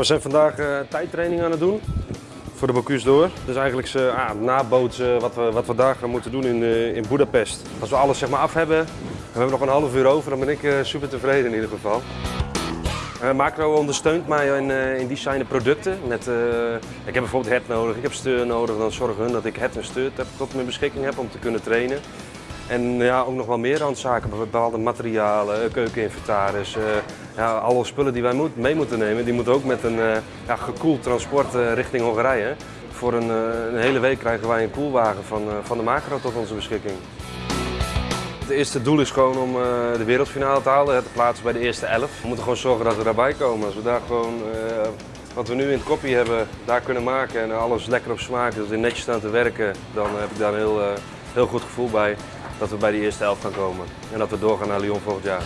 we zijn vandaag uh, tijdtraining aan het doen voor de Bocuse d'Or. Dus eigenlijk ze, ah, nabootsen wat we, wat we daar gaan moeten doen in, uh, in Budapest. Als we alles zeg maar, af hebben, en we hebben nog een half uur over, dan ben ik super tevreden in ieder geval. Macro ondersteunt mij in, in designen producten. Met, ik heb bijvoorbeeld het nodig, ik heb steur nodig. Dan zorgen hun dat ik het en steur tot mijn beschikking heb om te kunnen trainen. En ja, ook nog wel meer randzaken, bepaalde materialen, keukeninventaris. ja, alle spullen die wij moet, mee moeten nemen, die moeten ook met een ja, gekoeld transport richting Hongarije. Voor een, een, hele week krijgen wij een koelwagen van, van de Macro tot onze beschikking. Het eerste doel is gewoon om de wereldfinale te halen, te plaatsen bij de eerste elf. We moeten gewoon zorgen dat we daarbij komen. Als we daar gewoon wat we nu in het kopje hebben, daar kunnen maken en alles lekker op smaak, dat we netjes staan te werken, dan heb ik daar een heel, heel goed gevoel bij dat we bij de eerste elf gaan komen. En dat we doorgaan naar Lyon volgend jaar.